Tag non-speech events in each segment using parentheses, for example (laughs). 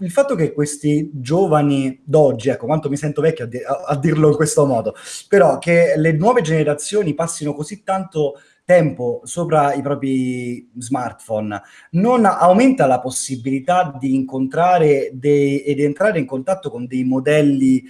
il fatto che questi giovani d'oggi, ecco, quanto mi sento vecchio a, di- a- dirlo in questo modo, però che le nuove generazioni passino così tanto tempo sopra i propri smartphone non aumenta la possibilità di incontrare ed entrare in contatto con dei modelli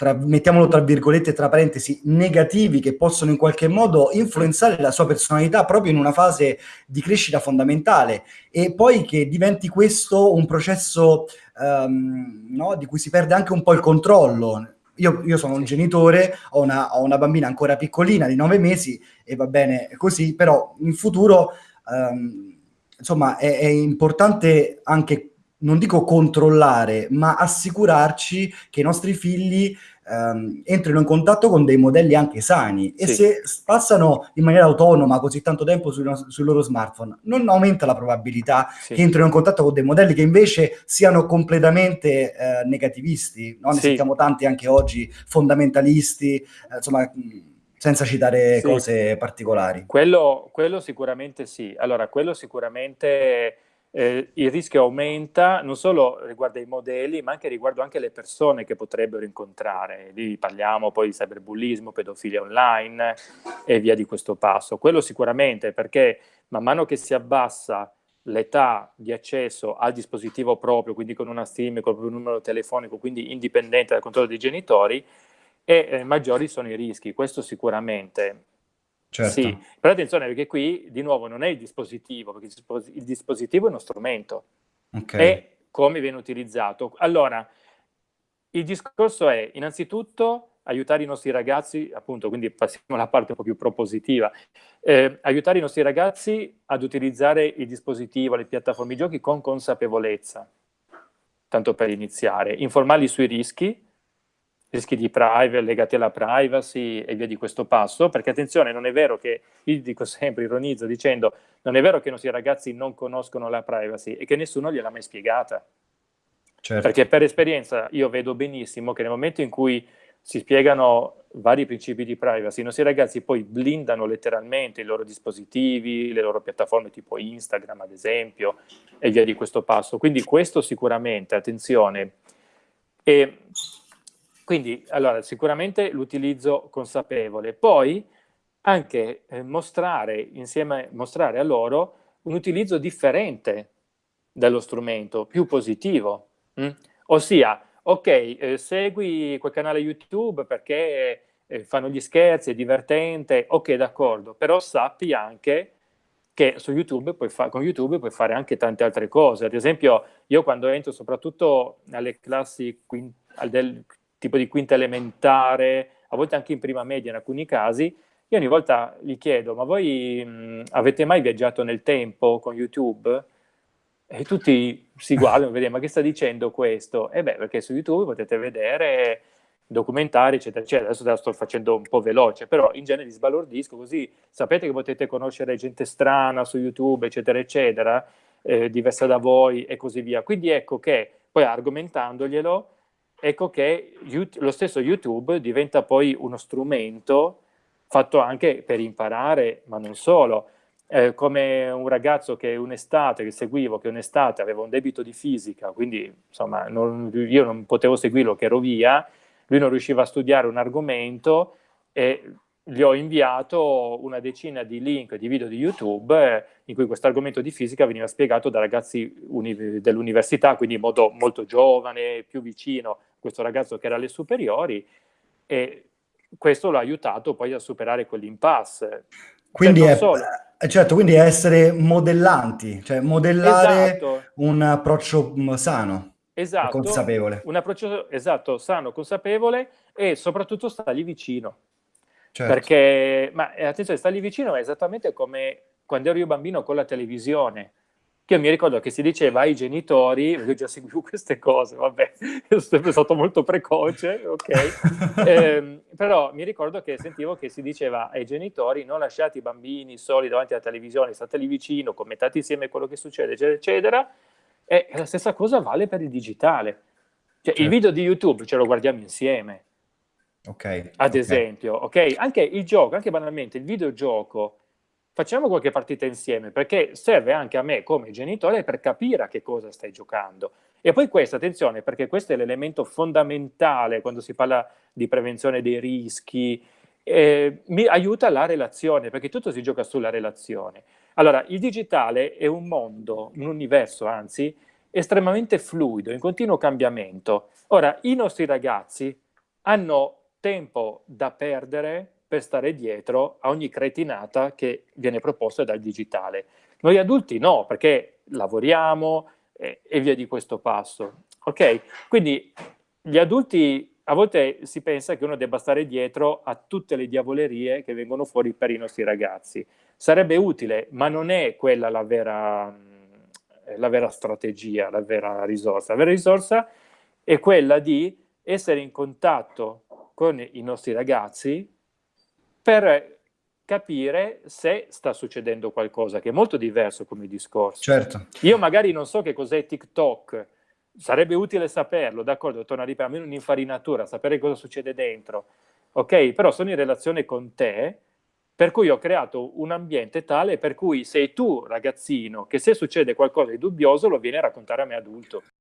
tra, mettiamolo tra virgolette, tra parentesi, negativi che possono in qualche modo influenzare la sua personalità proprio in una fase di crescita fondamentale e poi che diventi questo un processo um, no, di cui si perde anche un po' il controllo. Io, io sono un genitore, ho una, ho una, bambina ancora piccolina di nove mesi e va bene così, però in futuro um, insomma è, è importante anche non dico controllare, ma assicurarci che i nostri figli ehm, entrino in contatto con dei modelli anche sani e se passano in maniera autonoma così tanto tempo sui, sui loro smartphone, non aumenta la probabilità sì. che entrino in contatto con dei modelli che invece siano completamente eh, negativisti, no? ne sì. sentiamo tanti anche oggi, fondamentalisti, eh, insomma senza citare sì. cose particolari. Quello, quello sicuramente sì. Allora, quello sicuramente eh, il rischio aumenta non solo riguardo i modelli, ma anche riguardo anche le persone che potrebbero incontrare. Lì parliamo poi di cyberbullismo, pedofilia online e via di questo passo. Quello sicuramente perché man mano che si abbassa l'età di accesso al dispositivo proprio, quindi con una SIM, con un numero telefonico, quindi indipendente dal controllo dei genitori, e eh, maggiori sono i rischi. Questo sicuramente. Certo. Sì, però attenzione perché qui di nuovo non è il dispositivo, perché il dispositivo è uno strumento, okay. è come viene utilizzato. Allora, il discorso è innanzitutto aiutare i nostri ragazzi, appunto, quindi passiamo alla parte un po' più propositiva, eh, aiutare i nostri ragazzi ad utilizzare il dispositivo, le piattaforme di giochi con consapevolezza, tanto per iniziare, informarli sui rischi, rischi di privacy, legati alla privacy e via di questo passo, perché attenzione, non è vero che, io dico sempre, ironizzo dicendo, non è vero che i nostri ragazzi non conoscono la privacy e che nessuno gliel'ha mai spiegata. Certo. Perché per esperienza io vedo benissimo che nel momento in cui si spiegano vari principi di privacy, i nostri ragazzi poi blindano letteralmente i loro dispositivi, le loro piattaforme tipo Instagram ad esempio, e via di questo passo. Quindi questo sicuramente, attenzione. E quindi, allora, sicuramente l'utilizzo consapevole. Poi anche eh, mostrare, insieme, mostrare a loro un utilizzo differente dello strumento, più positivo. Mm? Ossia, ok, eh, segui quel canale YouTube perché eh, fanno gli scherzi, è divertente, ok, d'accordo, però sappi anche che su YouTube puoi con YouTube puoi fare anche tante altre cose. Ad esempio, io quando entro soprattutto alle classi del tipo di quinta elementare, a volte anche in prima media in alcuni casi, io ogni volta gli chiedo, ma voi mh, avete mai viaggiato nel tempo con YouTube? E tutti si guardano e vedono, ma che sta dicendo questo? E beh, perché su YouTube potete vedere documentari, eccetera, eccetera. Adesso te la sto facendo un po' veloce, però in genere li sbalordisco, così sapete che potete conoscere gente strana su YouTube, eccetera, eccetera, eh, diversa da voi e così via. Quindi ecco che, poi argomentandoglielo, ecco che lo stesso YouTube diventa poi uno strumento fatto anche per imparare, ma non solo. Eh, come un ragazzo che un'estate, che seguivo, che un'estate aveva un debito di fisica, quindi insomma non, io non potevo seguirlo, che ero via, lui non riusciva a studiare un argomento e gli ho inviato una decina di link di video di YouTube in cui questo argomento di fisica veniva spiegato da ragazzi dell'università, quindi in modo molto giovane, più vicino questo ragazzo che era alle superiori e questo l'ha aiutato poi a superare quell'impasse. Quindi è, eh, certo, quindi è essere modellanti, cioè modellare esatto. un approccio mm, sano, esatto, consapevole. Un approccio esatto, sano, consapevole e soprattutto stargli vicino. Certo. Perché, ma eh, attenzione, stargli vicino è esattamente come quando ero io bambino con la televisione che io mi ricordo che si diceva ai genitori, io già seguivo (laughs) queste cose, vabbè, sono sempre stato molto precoce, ok, (laughs) eh, però mi ricordo che sentivo che si diceva ai genitori non lasciate i bambini soli davanti alla televisione, stateli vicino, commentate insieme quello che succede, eccetera, eccetera, e la stessa cosa vale per il digitale. Cioè, certo. il video di YouTube ce lo guardiamo insieme, ok, ad okay. esempio, ok? Anche il gioco, anche banalmente, il videogioco, facciamo qualche partita insieme, perché serve anche a me come genitore per capire a che cosa stai giocando. E poi questo, attenzione, perché questo è l'elemento fondamentale quando si parla di prevenzione dei rischi, eh, mi aiuta la relazione, perché tutto si gioca sulla relazione. Allora, il digitale è un mondo, un universo anzi, estremamente fluido, in continuo cambiamento. Ora, i nostri ragazzi hanno tempo da perdere per stare dietro a ogni cretinata che viene proposta dal digitale. Noi adulti no, perché lavoriamo eh, e via di questo passo. Ok? Quindi gli adulti a volte si pensa che uno debba stare dietro a tutte le diavolerie che vengono fuori per i nostri ragazzi. Sarebbe utile, ma non è quella la vera, la vera strategia, la vera risorsa. La vera risorsa è quella di essere in contatto con i nostri ragazzi per capire se sta succedendo qualcosa, che è molto diverso come discorso. Certo. Io magari non so che cos'è TikTok, sarebbe utile saperlo, d'accordo, torna a ripetere, almeno un'infarinatura, sapere cosa succede dentro, ok? Però sono in relazione con te, per cui ho creato un ambiente tale per cui sei tu, ragazzino, che se succede qualcosa di dubbioso lo vieni a raccontare a me adulto.